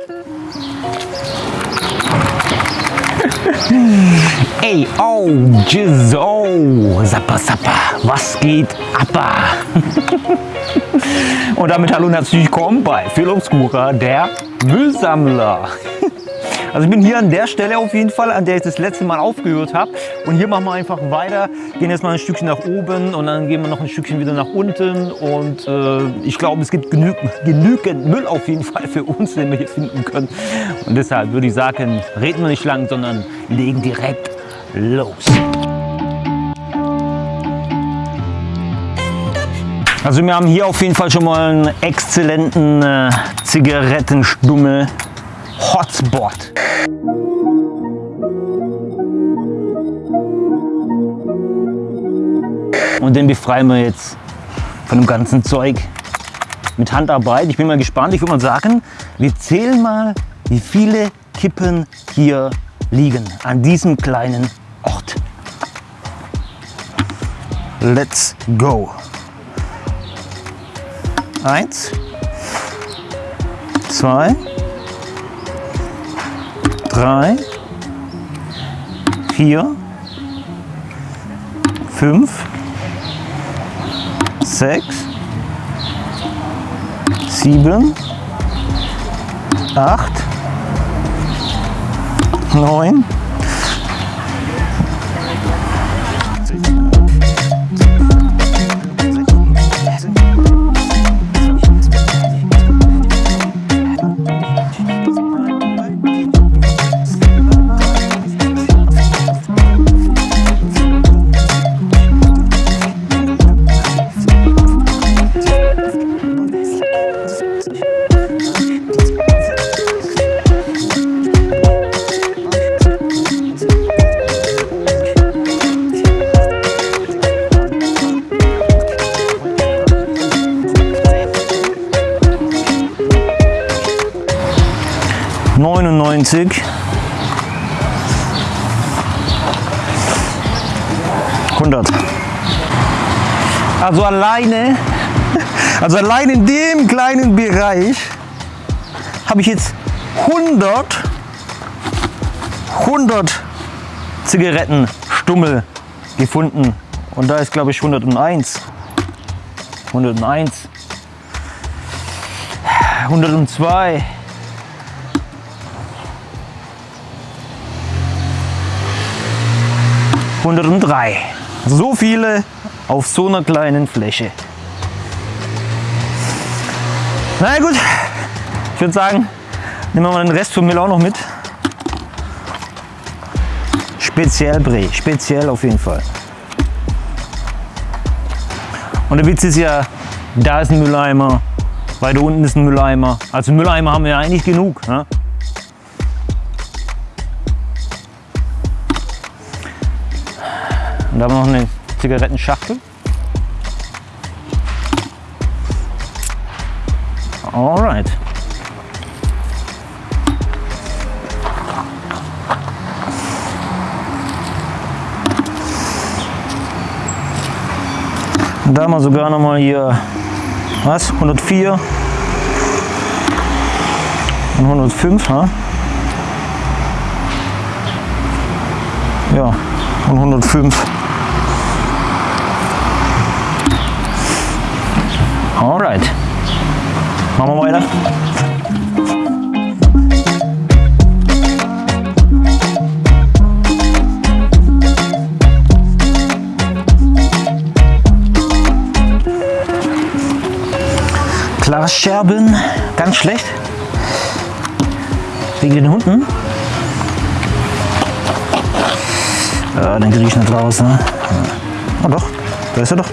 Ey, oh, Jizz, oh, Sappa, Sappa, was geht Appa? Und damit hallo und herzlich willkommen bei Phil Obscura, der Müllsammler. Also ich bin hier an der Stelle auf jeden Fall, an der ich das letzte Mal aufgehört habe. Und hier machen wir einfach weiter, gehen jetzt mal ein Stückchen nach oben und dann gehen wir noch ein Stückchen wieder nach unten. Und äh, ich glaube, es gibt genü genügend Müll auf jeden Fall für uns, den wir hier finden können. Und deshalb würde ich sagen, reden wir nicht lang, sondern legen direkt los. Also wir haben hier auf jeden Fall schon mal einen exzellenten äh, Zigarettenstummel Hotspot. Und den befreien wir jetzt von dem ganzen Zeug mit Handarbeit. Ich bin mal gespannt. Ich würde mal sagen, wir zählen mal, wie viele Kippen hier liegen an diesem kleinen Ort. Let's go. Eins, zwei, drei, vier, fünf, 6, 7, 8, 9, 10. 190. Also alleine, also allein in dem kleinen Bereich habe ich jetzt 100, 100 Zigarettenstummel gefunden. Und da ist glaube ich 101. 101. 102. 103. So viele auf so einer kleinen Fläche. Na gut, ich würde sagen, nehmen wir mal den Rest vom Müll auch noch mit. Speziell Bre, speziell auf jeden Fall. Und der Witz ist ja, da ist ein Mülleimer, weiter unten ist ein Mülleimer. Also Mülleimer haben wir ja eigentlich genug. Ne? Da haben wir noch eine Zigarettenschachtel. Alright. Da haben wir sogar noch mal hier, was, 104 und 105, ne? ja, und 105. Alright. Machen wir weiter. Glasscherben, ganz schlecht. Wegen den Hunden. Ja, den kriege ich nicht raus. Ne? Oh doch, da ist er doch.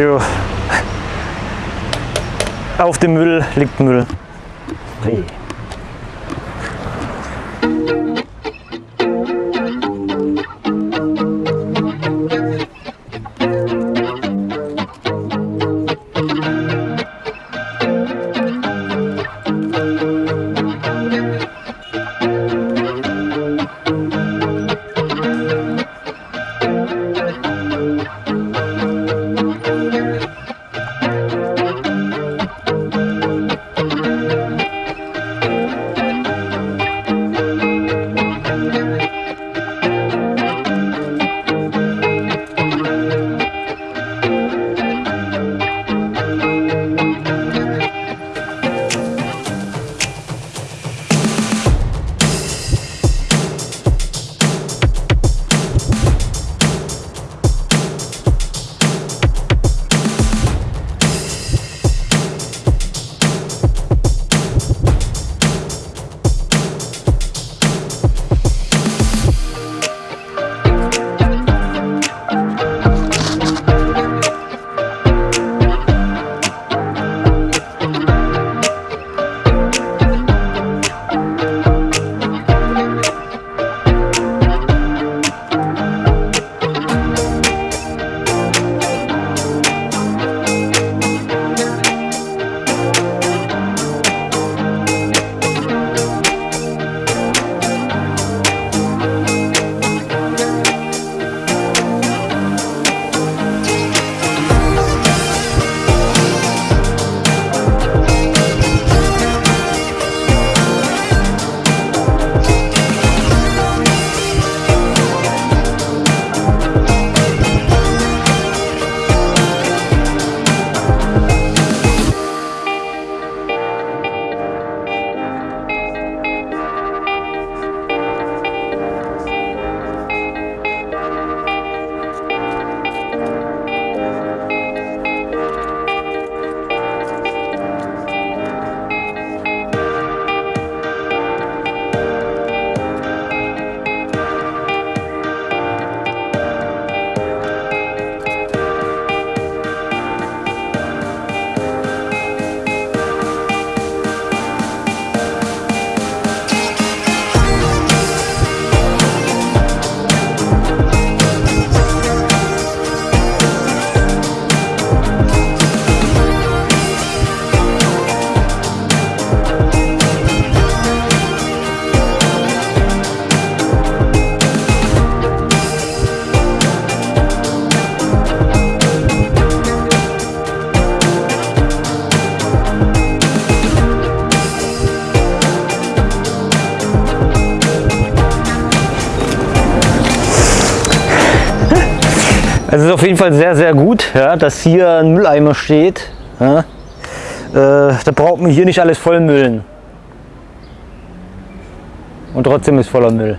Jo. Auf dem Müll liegt Müll. Hey. Es ist auf jeden Fall sehr, sehr gut, ja, dass hier ein Mülleimer steht. Ja. Äh, da braucht man hier nicht alles vollmüllen. Und trotzdem ist voller Müll.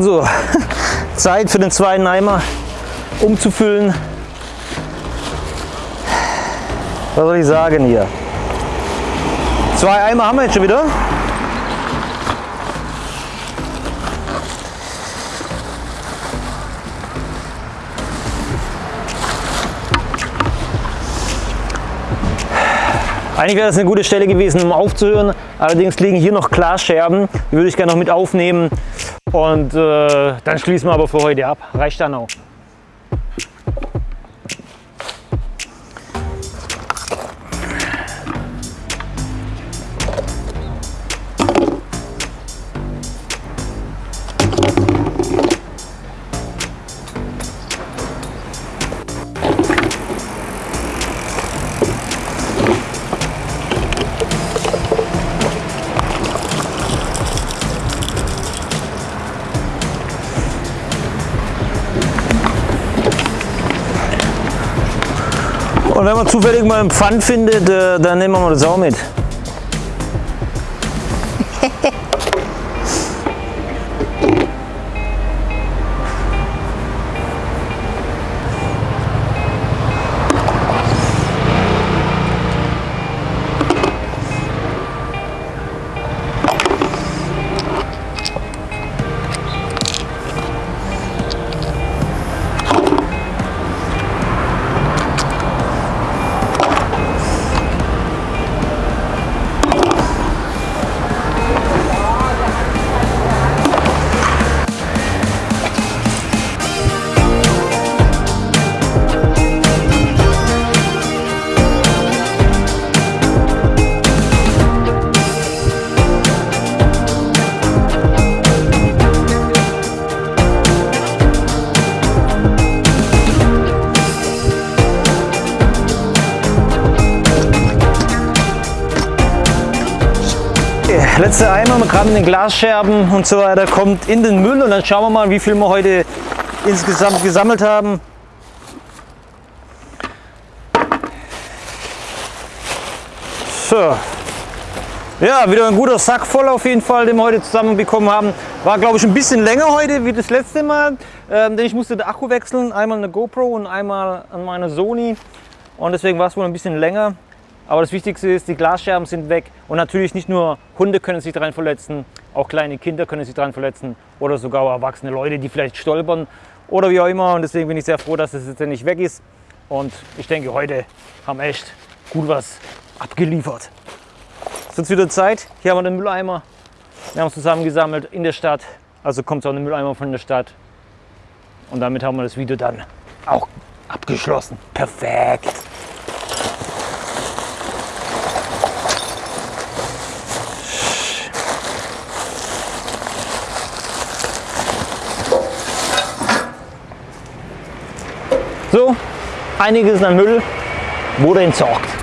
Also, Zeit für den zweiten Eimer umzufüllen. Was soll ich sagen hier? Zwei Eimer haben wir jetzt schon wieder. Eigentlich wäre das eine gute Stelle gewesen, um aufzuhören. Allerdings liegen hier noch Glasscherben. Die würde ich gerne noch mit aufnehmen. Und äh, dann schließen wir aber für heute ab. Reicht dann auch. Und wenn man zufällig mal einen Pfand findet, äh, dann nehmen wir mal das auch mit. Letzte Eimer, gerade mit den Glasscherben und so weiter, kommt in den Müll und dann schauen wir mal, wie viel wir heute insgesamt gesammelt haben. So. Ja, wieder ein guter Sack voll auf jeden Fall, den wir heute zusammen bekommen haben. War glaube ich ein bisschen länger heute wie das letzte Mal, ähm, denn ich musste den Akku wechseln. Einmal eine GoPro und einmal an meine Sony. Und deswegen war es wohl ein bisschen länger. Aber das Wichtigste ist, die Glasscherben sind weg und natürlich nicht nur Hunde können sich daran verletzen, auch kleine Kinder können sich daran verletzen oder sogar erwachsene Leute, die vielleicht stolpern oder wie auch immer. Und deswegen bin ich sehr froh, dass es das jetzt nicht weg ist. Und ich denke, heute haben wir echt gut was abgeliefert. Es ist jetzt wieder Zeit. Hier haben wir den Mülleimer. Wir haben es zusammengesammelt in der Stadt. Also kommt es auch ein Mülleimer von der Stadt. Und damit haben wir das Video dann auch abgeschlossen. Perfekt. So, einiges an Müll wurde entsorgt.